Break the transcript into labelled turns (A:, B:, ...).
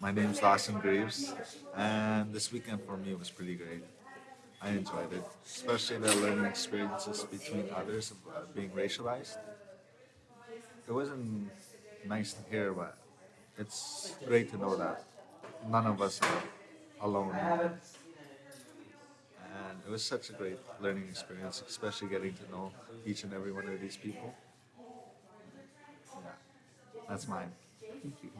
A: My name is Dawson Graves, and this weekend for me was pretty great. I enjoyed it, especially the learning experiences between others of uh, being racialized. It wasn't nice to hear, but it's great to know that none of us are alone. And it was such a great learning experience, especially getting to know each and every one of these people. Yeah, that's mine.
B: Thank you.